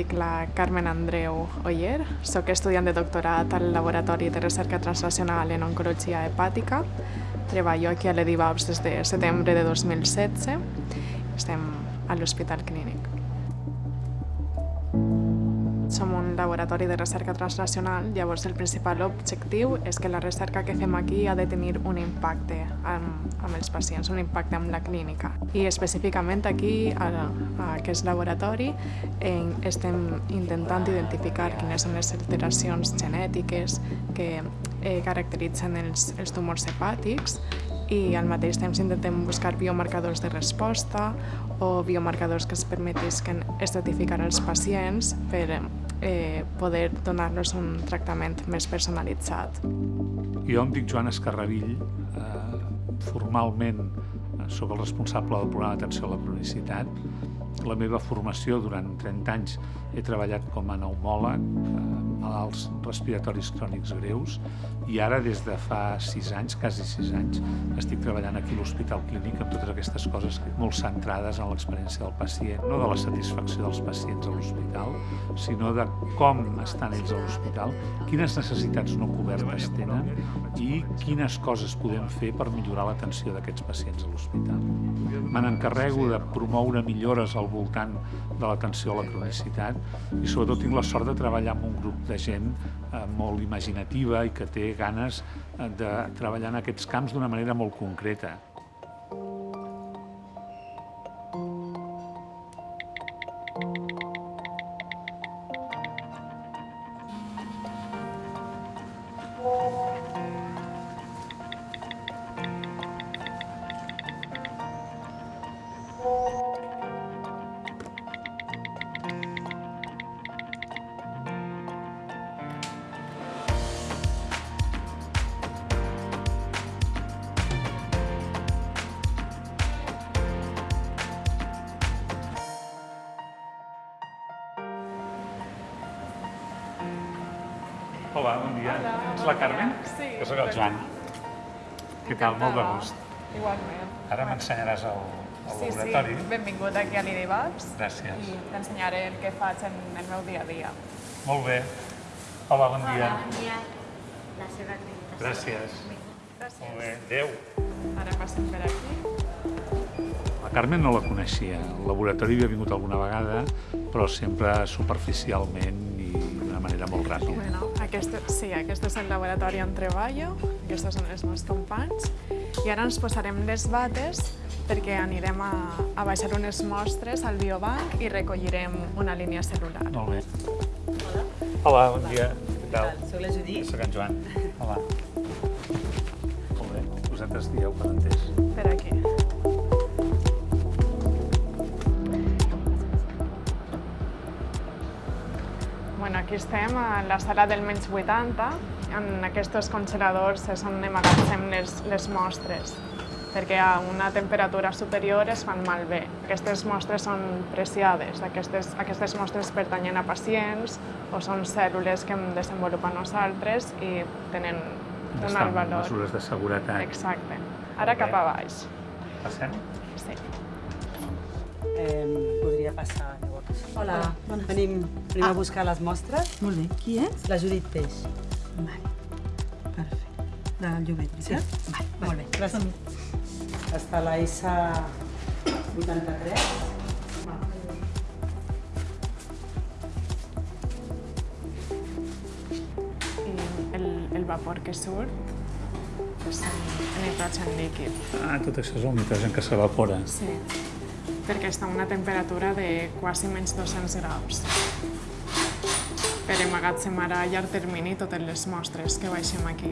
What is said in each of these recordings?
dic la Carmen Andreu Oyer, sóc estudiant de doctorat al Laboratori de Recerca Transnacional en Oncologia Hepàtica. Treballo aquí a l'EDIVAPS des de setembre de 2016. Estem a l'Hospital Clínic. Laboratori de recerca transnacional, llavors el principal objectiu és que la recerca que fem aquí ha de tenir un impacte amb, amb els pacients, un impacte amb la clínica. I específicament aquí, a, a aquest laboratori, en, estem intentant identificar quines són les alteracions genètiques que eh, caracteritzen els, els tumors hepàtics i al mateix temps intentem buscar biomarcadors de resposta o biomarcadors que es permetisquen estratificar els pacients per eh, poder donar-los un tractament més personalitzat. Jo em dic Joan Escarravill, eh, formalment eh, sóc el responsable del programa d'atenció a la cronicitat. La meva formació durant 30 anys he treballat com a pneumòleg, eh, malalts respiratoris crònics greus, i ara des de fa 6 anys, quasi 6 anys, estic treballant aquí a l'Hospital Clínic amb totes aquestes coses molt centrades en l'experiència del pacient, no de la satisfacció dels pacients a l'hospital, sinó de com estan ells a l'hospital, quines necessitats no cobertes tenen i quines coses podem fer per millorar l'atenció d'aquests pacients a l'hospital. Me n'encarrego de promoure millores al voltant de l'atenció a la cronicitat i sobretot tinc la sort de treballar amb un grup de gent eh, molt imaginativa i que té ganes eh, de treballar en aquests camps d'una manera molt concreta. Hola, bon dia. Hola, Ets la. Carmen? Sí, Jo sóc el. Joan. Què tal? Molt de gust. Igualment. Ara m'ensenyaràs el, el Sí, laboratori. sí, benvingut aquí a l'IDIVAPS Gràcies. i t'ensenyaré el que faig en el meu dia a dia. Molt bé. Hola, bon dia. Hola, bon dia. La seva acreditació. Gràcies. Gràcies. Molt bé. Adéu. Ara passem per aquí. La Carmen no la coneixia. Al laboratori havia vingut alguna vegada, però sempre superficialment d'una manera molt ràpida. Bueno, aquest, sí, aquest és el laboratori on treballo, aquests són els meus companys, i ara ens posarem les bates perquè anirem a, a baixar unes mostres al biobanc i recollirem una línia celular. Molt bé. Hola, bon dia. Què tal? Soc la Judit. Soc en Joan. Hola. Molt bé. Vosaltres dieu per entès. Per aquí. Bueno, aquí estem a la sala del menys 80. En aquests congeladors és on emagatzem les, les mostres, perquè a una temperatura superior es fan malbé. Aquestes mostres són preciades, aquestes, aquestes mostres pertanyen a pacients o són cèl·lules que hem desenvolupat nosaltres i tenen un alt valor. mesures de seguretat. Exacte. Ara cap a baix. Passem? Sí. Eh, podria passar, llavors. Hola, bones. venim, venim a buscar les mostres. Molt bé. Qui és? La Judit Peix. Vale. Perfecte. Del Llobet, veritat? Vale, Molt bé, gràcies. Està la ISA 83. I el, el vapor que surt és el nitrogen líquid. Ah, tot això és el nitrogen que s'evapora. Sí, perquè està a una temperatura de quasi menys 200 graus. Per emmagatzemar a llarg termini totes les mostres que baixem aquí.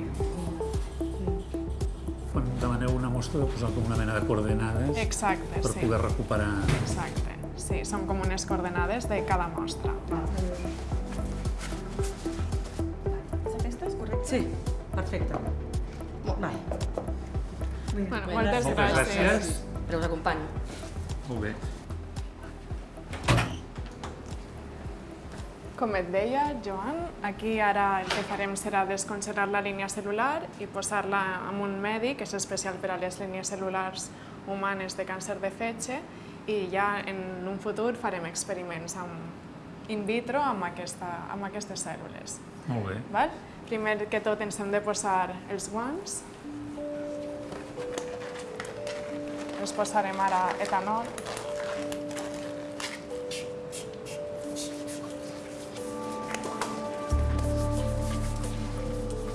Quan demaneu una mostra de posar com una mena de coordenades Exacte, per sí. poder recuperar... Exacte. Sí, són com unes coordenades de cada mostra. Sí, perfecte. Vale. Bueno, moltes Moltes gràcies. gràcies. Però us acompanyo. Molt bé. Com et deia, Joan, aquí ara el que farem serà descongelar la línia celular i posar-la en un medi que és especial per a les línies cel·lulars humanes de càncer de fetge i ja en un futur farem experiments amb, in vitro amb, aquesta, amb aquestes cèl·lules. Molt bé. Val? Primer que tot ens hem de posar els guants. Ens posarem ara etanol.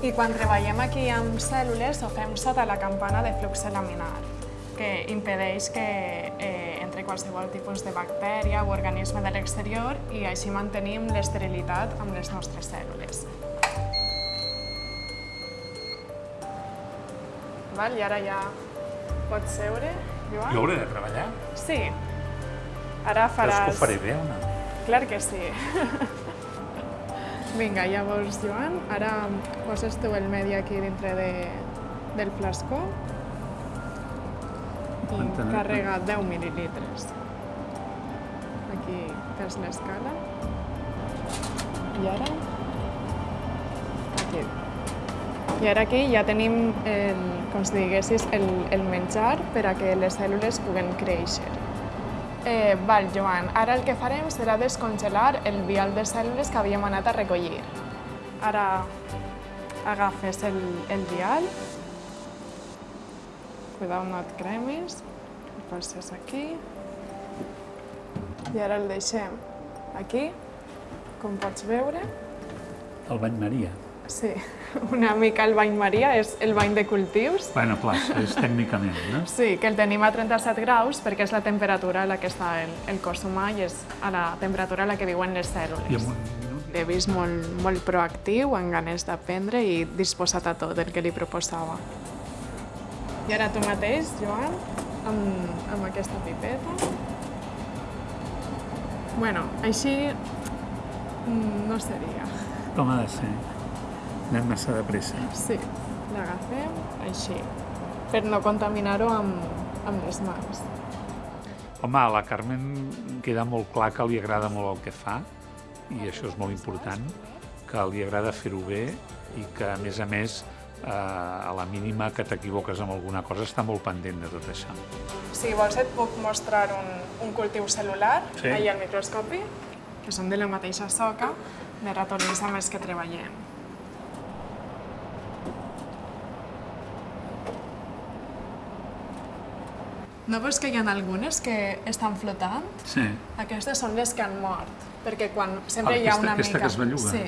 I quan treballem aquí amb cèl·lules ho fem sota la campana de flux laminar, que impedeix que eh, entre qualsevol tipus de bactèria o organisme de l'exterior i així mantenim l'esterilitat amb les nostres cèl·lules. Val? I ara ja pots seure, Joan? Jo hauré de treballar? Sí. Ara Creus faràs... que ho faré bé o no? Clar que sí. Vinga, llavors, Joan, ara poses tu el medi aquí dintre de, del flascó i Entenem. carrega 10 mil·lilitres. Aquí tens l'escala. I ara... Aquí. I ara aquí ja tenim, el, com si diguessis, el, el menjar per a que les cèl·lules puguen créixer. Eh, val, Joan, ara el que farem serà descongelar el vial de cèl·lules que havíem anat a recollir. Ara agafes el, el vial, cuidao no et cremis, el poses aquí, i ara el deixem aquí, com pots veure. El bany Maria. Sí, una mica el bany Maria, és el bany de cultius. Bueno, clar, és tècnicament, no? Sí, que el tenim a 37 graus perquè és la temperatura a la que està el, el cos humà i és a la temperatura a la que viuen les I cèl·lules. amb un minut... L'he vist molt, molt proactiu, amb ganes d'aprendre i disposat a tot el que li proposava. I ara tu mateix, Joan, amb, amb aquesta pipeta. Bueno, així mm, no seria. Com ha de ser? Anem massa de pressa. Sí, l'agafem així, per no contaminar-ho amb, amb les mans. Home, a la Carmen queda molt clar que li agrada molt el que fa i això és molt important, que li agrada fer-ho bé i que, a més a més, eh, a la mínima que t'equivoques amb alguna cosa està molt pendent de tot això. Si vols et puc mostrar un, un cultiu cel·lular, Sí. ahí al microscopi, que són de la mateixa soca de ratolins amb els que treballem. No veus que hi ha algunes que estan flotant? Sí. Aquestes són les que han mort, perquè quan sempre Ah, hi ha aquesta- una aquesta mica... que es belluga. Sí,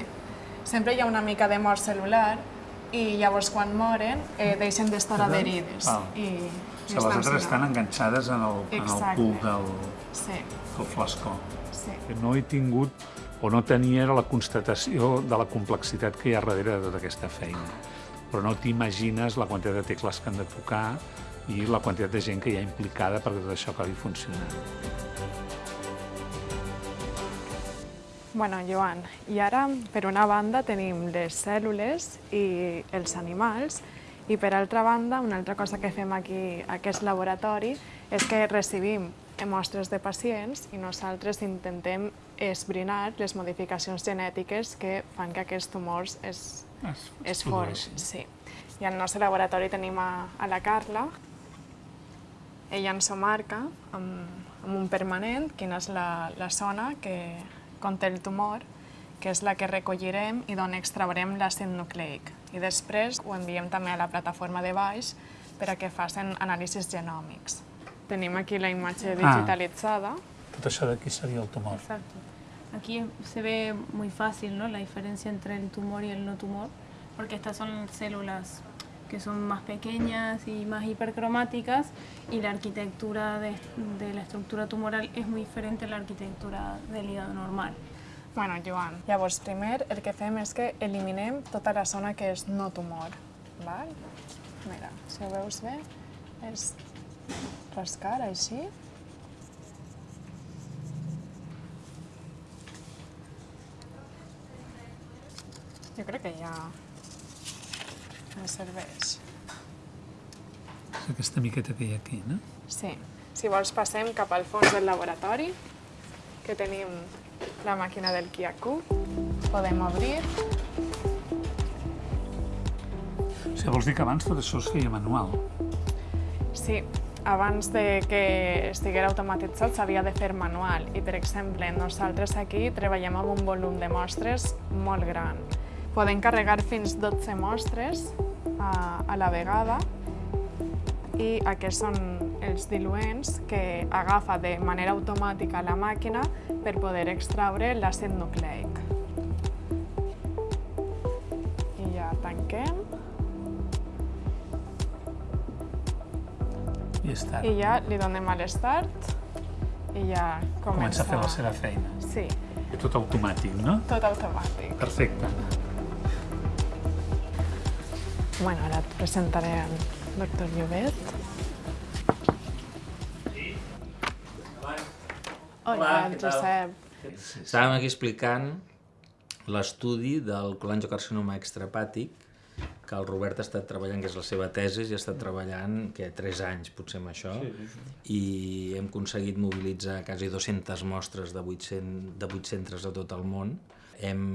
sempre hi ha una mica de mort cel·lular i llavors quan moren eh, deixen d'estar adherides. Val. I, i O sigui, les altres estan enganxades en el, en el Exacte. cul del, Sí, del flascó. sí. Que no he tingut o no tenia la constatació de la complexitat que hi ha darrere de tota aquesta feina. Però no t'imagines la quantitat de tecles que han de tocar i la quantitat de gent que hi ha implicada perquè tot això acabi funcionant. Bueno, Joan, i ara, per una banda, tenim les cèl·lules i els animals, i per altra banda, una altra cosa que fem aquí a aquest laboratori és que recibim mostres de pacients i nosaltres intentem esbrinar les modificacions genètiques que fan que aquests tumors es, Es, es formin. Sí. I al nostre laboratori tenim a, a la Carla, ella ens ho marca amb, amb un permanent, quina és la, la zona que conté el tumor, que és la que recollirem i d'on extraurem l'àcid nucleic. I després ho enviem també a la plataforma de baix per a que facin anàlisis genòmics. Tenim aquí la imatge digitalitzada. Tot això d'aquí seria el tumor. Exacto. Aquí se ve muy fácil ¿no? la diferencia entre el tumor y el no tumor, porque estas son células que son más pequeñas y más hipercromáticas y la arquitectura de, de la estructura tumoral es muy diferente a la arquitectura del hígado normal. Bueno, Joan, llavors primer el que fem és que eliminem tota la zona que és no tumor. Val? Mira, si ho veus bé, és rascar així. Jo crec que ja no serveix. És aquesta miqueta que hi ha aquí, no? Sí. Si vols passem cap al fons del laboratori, que tenim la màquina del Kiaku. Podem obrir. O sigui, vols dir que abans tot això es feia manual? Sí, abans de que estigués automatitzat s'havia de fer manual i, per exemple, nosaltres aquí treballem amb un volum de mostres molt gran. Podem carregar fins 12 mostres a, a la vegada i aquests són els diluents que agafa de manera automàtica la màquina per poder extraure l'àcid nucleic. I ja tanquem. I està. I ja li donem a l'start i ja comença... Comença a fer la seva feina. Sí, Tot automàtic, no? tot automàtic. Perfecte. Bueno, ara et presentaré el doctor Llobet. Hola, què tal? Josep. Estàvem aquí explicant l'estudi del colangiocarcinoma extrahepàtic que el Robert ha estat treballant, que és la seva tesi, i ha estat treballant, que 3 anys potser amb això, i hem aconseguit mobilitzar quasi 200 mostres de 800, de 8 centres a tot el món. Hem,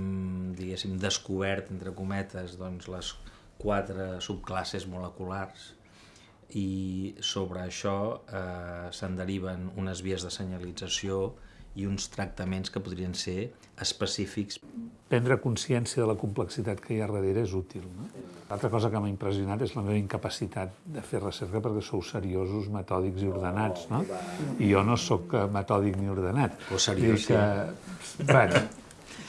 diguéssim, descobert, entre cometes, doncs, les quatre subclasses moleculars i sobre això eh, se'n deriven unes vies de senyalització i uns tractaments que podrien ser específics. Prendre consciència de la complexitat que hi ha darrere és útil. No? L'altra cosa que m'ha impressionat és la meva incapacitat de fer recerca perquè sou seriosos, metòdics i ordenats, no? I jo no sóc eh, metòdic ni ordenat. Però seriós, que, bueno,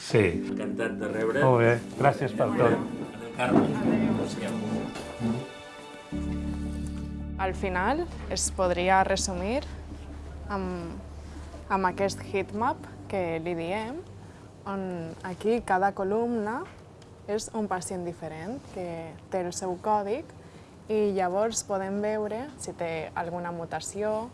sí. Encantat de rebre. Molt bé, gràcies per tot. Al final es podria resumir amb, amb aquest heatmap que li diem, on aquí cada columna és un pacient diferent que té el seu còdic i llavors podem veure si té alguna mutació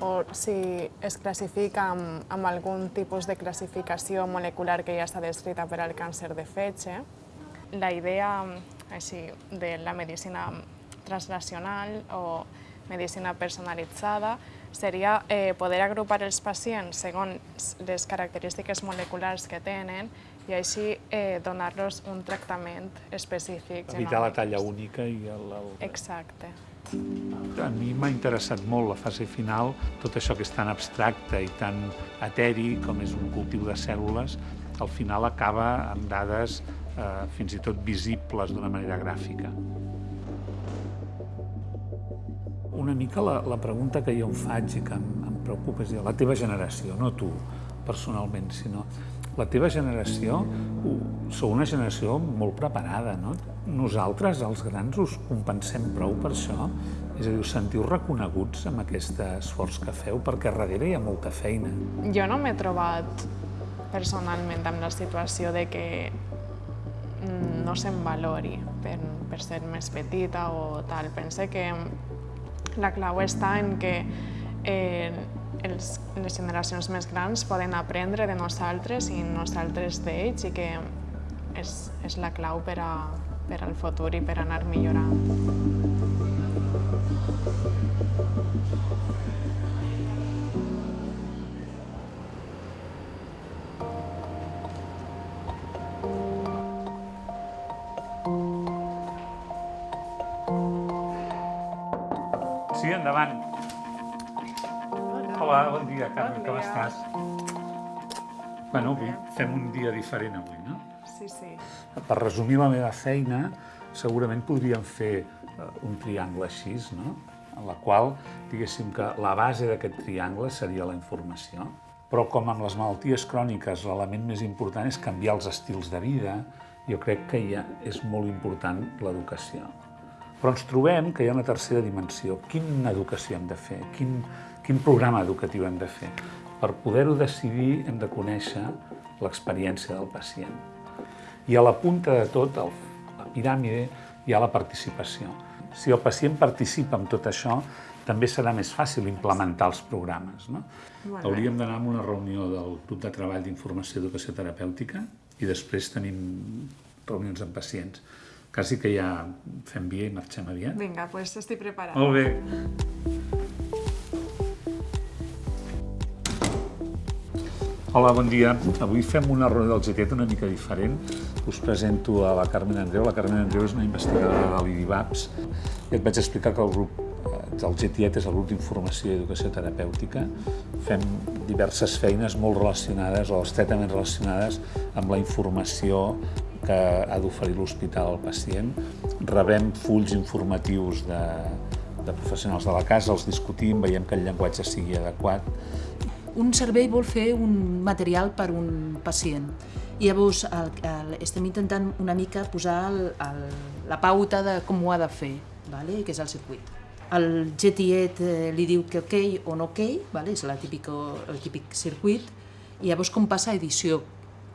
o si es classifica amb, amb algun tipus de classificació molecular que ja està descrita per al càncer de fetge. La idea així, de la medicina translacional o medicina personalitzada seria eh, poder agrupar els pacients segons les característiques moleculars que tenen i així eh, donar-los un tractament específic. Evitar la talla única i el... el... Exacte. A mi m'ha interessat molt la fase final, tot això que és tan abstracte i tan eteri com és un cultiu de cèl·lules, al final acaba amb dades eh, fins i tot visibles d'una manera gràfica. Una mica la, la pregunta que jo em faig i que em, em preocupa és dir, la teva generació, no tu personalment, sinó la teva generació, sou una generació molt preparada, no? Nosaltres, els grans, us compensem prou per això? És a dir, us sentiu reconeguts amb aquest esforç que feu? Perquè darrere hi ha molta feina. Jo no m'he trobat personalment amb la situació de que no se'm valori per, per ser més petita o tal. Pense que la clau està en que eh, els, les generacions més grans poden aprendre de nosaltres i nosaltres d'ells i que és, és la clau per, a, per al futur i per anar millorant. Hola, bon dia, Carme, Bon com dia. estàs? Bueno, avui fem un dia diferent avui, no? Sí, sí. Per resumir la meva feina, segurament podríem fer eh, un triangle així, no? en la qual, diguéssim que la base d'aquest triangle seria la informació. Però com amb les malalties cròniques l'element més important és canviar els estils de vida, jo crec que ja és molt important l'educació. Però ens trobem que hi ha una tercera dimensió. Quina educació hem de fer? Quin, quin programa educatiu hem de fer? Per poder-ho decidir hem de conèixer l'experiència del pacient. I a la punta de tot, el, la piràmide, hi ha la participació. Si el pacient participa en tot això, també serà més fàcil implementar els programes. No? Bé. Hauríem d'anar a una reunió del grup de treball d'informació i educació terapèutica i després tenim reunions amb pacients. Quasi que ja fem via i marxem aviat. Vinga, doncs pues estic preparada. Molt bé. Hola, bon dia. Avui fem una reunió del GTET una mica diferent. Us presento a la Carmen Andreu. La Carmen Andreu és una investigadora de l'IDIVAPS i et vaig explicar que el grup eh, El GTIET és el grup d'informació i educació terapèutica. Fem diverses feines molt relacionades o estretament relacionades amb la informació que ha d'oferir l'hospital al pacient. Rebem fulls informatius de, de professionals de la casa, els discutim, veiem que el llenguatge sigui adequat. Un servei vol fer un material per un pacient. I llavors el, el, estem intentant una mica posar el, el, la pauta de com ho ha de fer, vale? que és el circuit. El GTET eh, li diu que ok o no ok, vale? és la típico, el típic circuit, i llavors com passa a edició,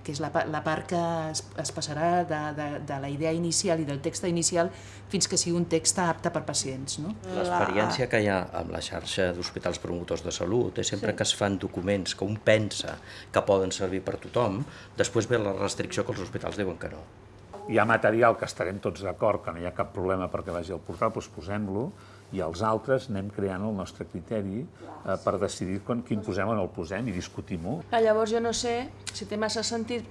que és la, la part que es, es passarà de, de, de la idea inicial i del text inicial fins que sigui un text apte per pacients. No? L'experiència que hi ha amb la xarxa d'hospitals promotors de salut és sempre sí. que es fan documents que un pensa que poden servir per tothom, després ve la restricció que els hospitals diuen que no. Hi ha material que estarem tots d'acord, que no hi ha cap problema perquè vagi al portal, doncs posem-lo, i els altres anem creant el nostre criteri eh, per decidir quan, quin posem o no el posem i discutim-ho. Llavors jo no sé si té massa sentit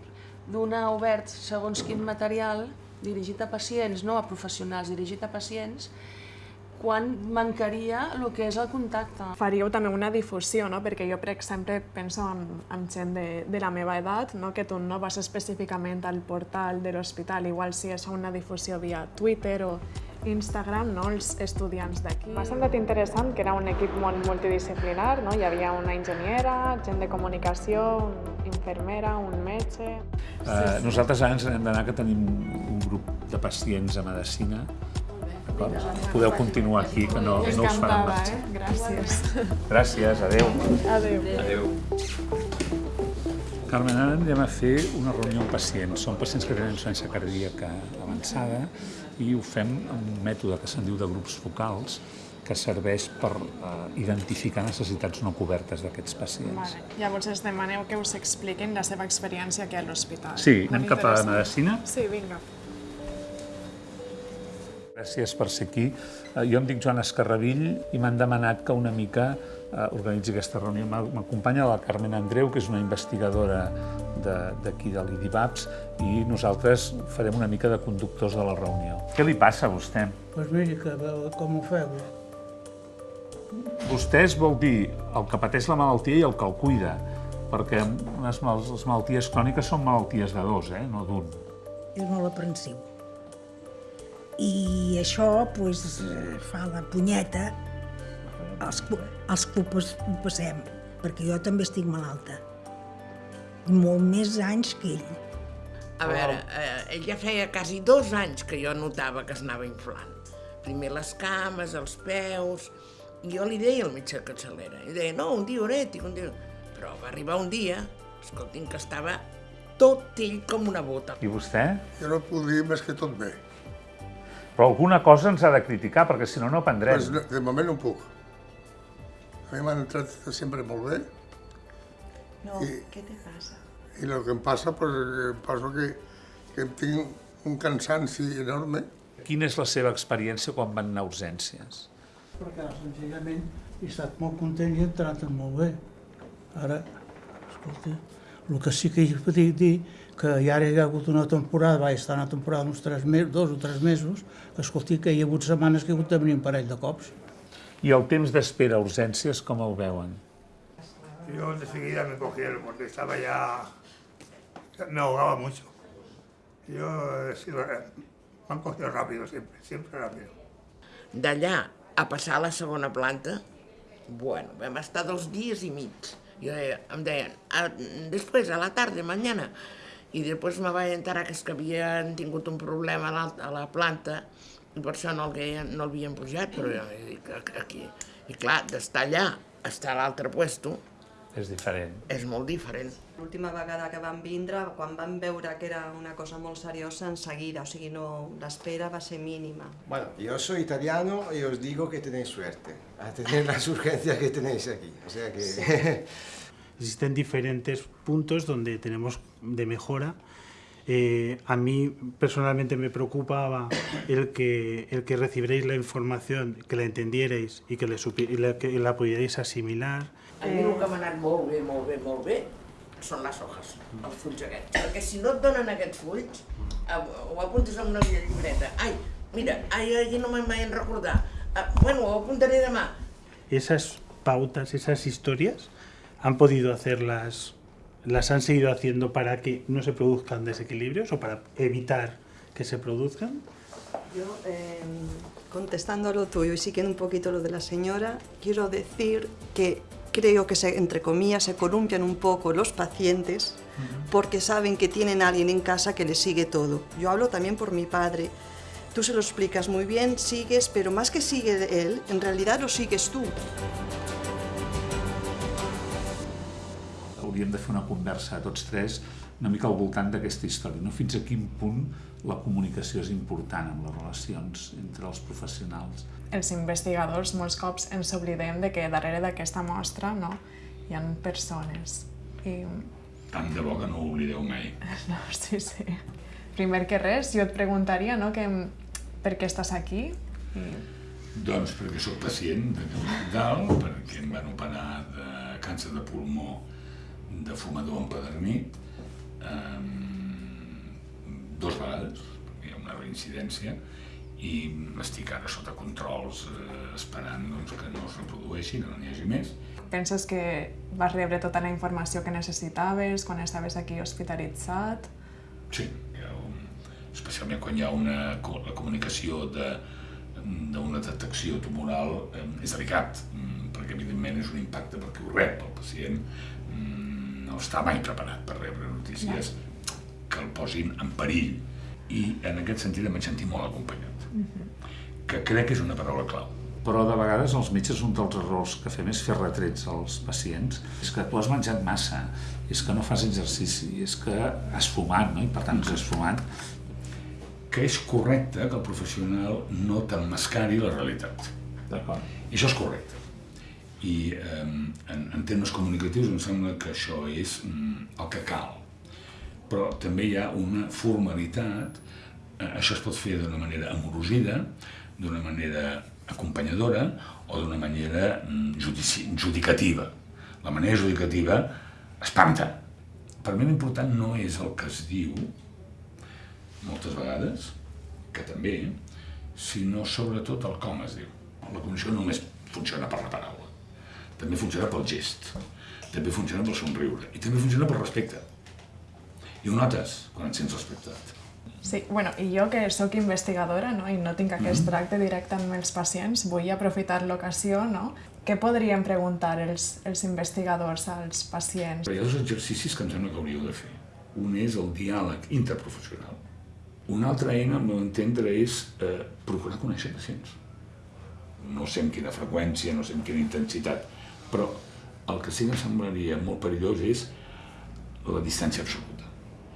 donar obert segons quin material dirigit a pacients, no a professionals, dirigit a pacients, quan mancaria el que és el contacte. Faríeu també una difusió, no? perquè jo, per exemple, penso en, en gent de, de la meva edat, no? que tu no vas específicament al portal de l'hospital, igual si és una difusió via Twitter o Instagram, no? els estudiants d'aquí. M'ha semblat interessant que era un equip molt multidisciplinar, no? hi havia una enginyera, gent de comunicació, una infermera, un metge... Eh, nosaltres ara ens hem d'anar que tenim un grup de pacients a medicina. d'acord? Podeu continuar aquí, que no, no us faran Encantada, marxar. eh? Gràcies. Gràcies, adeu. Adéu. Adéu. Carmen, ara anem a fer una reunió amb pacients. Són pacients que tenen insuficiència cardíaca avançada i ho fem amb un mètode que se'n diu de grups focals que serveix per eh, identificar necessitats no cobertes d'aquests pacients. Vale. Llavors es demaneu que us expliquin la seva experiència aquí a l'hospital. Sí, Molt anem cap a interessant. medicina. Sí, vinga. Gràcies per ser aquí. Eh, Jo em dic Joan Escarravill i m'han demanat que una mica eh, organitzi aquesta reunió. M'acompanya la Carmen Andreu, que és una investigadora de- d'aquí de, de l'IDIVAPS, i nosaltres farem una mica de conductors de la reunió. Què li passa a vostè? Doncs pues miri, que com ho feu. Vostès vol dir el que pateix la malaltia i el que el cuida, perquè unes mal les malalties cròniques són malalties de dos, eh? no d'un. És molt aprensiu. I això pues, fa la punyeta als, als que ho pas- ho passem, perquè jo també estic malalta. Molt més anys que ell. A veure, eh, ell ja feia quasi dos anys que jo notava que es anava inflant. Primer les cames, els peus... I jo li deia al metge de capçalera, i deia, no, un diurètic, un diurètic. Però va arribar un dia, escolti'm, que estava tot ell com una bota. I vostè? Jo no puc dir més que tot bé. Però alguna cosa ens ha de criticar, perquè si no, no aprendrem. Pues, no- de moment no puc. A mi m'han tractat sempre molt bé No, I- què te passa? i el que em passa, pues, em passa que, que tinc un cansanci enorme. Quina és la seva experiència quan van anar a urgències? Perquè senzillament he estat molt content i he entrat molt bé. Ara, escolta, el que sí que hi puc dir que ja hi ha hagut una temporada, vaig estar una temporada uns tres mesos, dos o tres mesos, que escolti, que hi ha hagut setmanes que he hagut de venir un parell de cops. I el temps d'espera a urgències, com el veuen? Yo enseguida me cogieron porque estaba ya... Me ahogaba mucho. Yo he sido... Me han cogido rápido siempre, siempre rápido. D'allà a passar a la segona planta, bueno, vam estar dos dies i mig. Jo deia, em deien, a, després, a la tarda, mañana. I després me vaig enterar que és que havien tingut un problema a la, a la planta i per això no, el havien, no l'havien pujat, però jo dic, aquí... I clar, d'estar allà estar a l'altre puesto És diferent. és molt diferent. L'última vegada que vam vindre, quan vam veure que era una cosa molt seriosa, en seguida, o sigui, no, l'espera va ser mínima. Bueno, yo soy italiano y os digo que tenéis suerte a tener las urgencias que tenéis aquí. O sea que... Existen diferentes puntos donde tenemos de mejora. Eh, a mí personalmente me preocupaba el que, el que recibierais la información, que la entendierais y que, le supi- y la, que la pudierais asimilar. A mi el que m'ha anat molt bé, molt bé, molt bé, són les hojas, els fulls aquests. Perquè si no et donen aquests fulls, eh, ho apuntes en una llibreta. Ai, mira, ai, ai, no me'n vaig recordar. Ah, bueno, ho apuntaré demà. Esas pautas, esas historias, han podido hacerlas, las han seguido haciendo para que no se produzcan desequilibrios o para evitar que se produzcan. Yo, eh, contestando a lo tuyo y siguiendo un poquito lo de la señora, quiero decir que creo que, se, entre comillas, se columpian un poco los pacientes porque saben que tienen a alguien en casa que les sigue todo. Yo hablo también por mi padre. Tú se lo explicas muy bien, sigues, pero más que sigue él, en realidad lo sigues tú. Hauríem de fer una conversa tots tres una mica al voltant d'aquesta història, no? fins a quin punt la comunicació és important en les relacions entre els professionals. Els investigadors molts cops ens oblidem de que darrere d'aquesta mostra no, hi ha persones. I... Tant de bo que no ho oblideu mai. No, sí, sí. Primer que res, jo et preguntaria no, que, per què estàs aquí? I... Doncs perquè sóc pacient de mental, perquè em van operar de càncer de pulmó de fumador empedernit, eh, dos vegades, hi ha una reincidència, i estic ara sota controls eh, esperant doncs, que no es reprodueixi, que no n'hi hagi més. Penses que vas rebre tota la informació que necessitaves quan estaves aquí hospitalitzat? Sí, especialment quan hi ha una, la comunicació de d'una detecció tumoral eh, és delicat, mm, perquè evidentment és un impacte perquè ho rep el pacient, no està mai preparat per rebre notícies que el posin en perill i en aquest sentit em vaig sentir molt acompanyat, que crec que és una paraula clau. Però de vegades els metges un dels errors que fem és fer retrets als pacients. És que tu has menjat massa, és que no fas exercici, és que has fumat, no? i per tant has fumat. Que és correcte que el professional no t'emmascari la realitat. D'acord. I això és correcte. I eh, en, en termes comunicatius em sembla que això és mm, el que cal. Però també hi ha una formalitat, eh, això es pot fer d'una manera amorosida, d'una manera acompanyadora o d'una manera mm, judici, judicativa. La manera judicativa espanta. Per mi l'important no és el que es diu, moltes vegades, que també, sinó sobretot el com es diu. La comunicació només funciona per la paraula, també funciona pel gest, també funciona pel somriure i també funciona pel respecte. I ho notes quan et sents respectat. Sí, bueno, i jo que sóc investigadora no, i no tinc aquest tracte directe amb els pacients, vull aprofitar l'ocasió, no? Què podríem preguntar els, els investigadors als pacients? Hi ha dos exercicis que em sembla que hauríeu de fer. Un és el diàleg interprofessional. Una altra eina, al meu entendre, és eh, procurar conèixer pacients. No sé amb quina freqüència, no sé amb quina intensitat, però el que sí que em semblaria molt perillós és la distància absoluta.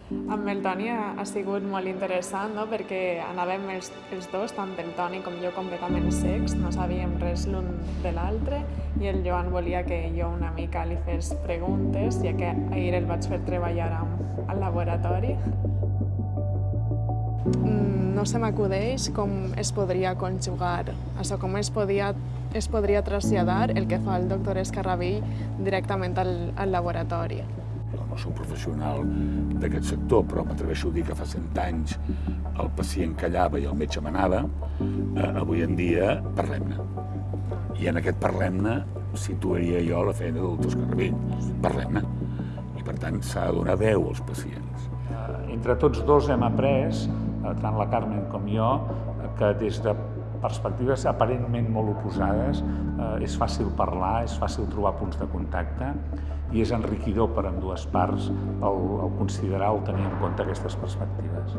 Amb el Toni ha, ha sigut molt interessant, no? perquè anàvem els, els dos, tant el Toni com jo, completament secs, no sabíem res l'un de l'altre, i el Joan volia que jo una mica li fes preguntes, ja que ahir el vaig fer treballar amb, al laboratori. Mm, No se m'acudeix com es podria conjugar, això, com es, podia, es podria traslladar el que fa el doctor Escarrabill directament al, al laboratori. no soc professional d'aquest sector, però m'atreveixo a dir que fa 100 anys el pacient callava i el metge manava, eh, avui en dia parlem-ne. I en aquest parlem-ne situaria jo la feina del doctor Escarravell. Parlem-ne. I per tant s'ha de donar veu als pacients. Entre tots dos hem après, tant la Carmen com jo, eh, que des de perspectives aparentment molt oposades eh, és fàcil parlar, és fàcil trobar punts de contacte i és enriquidor per ambdues parts el, el considerar o tenir en compte aquestes perspectives.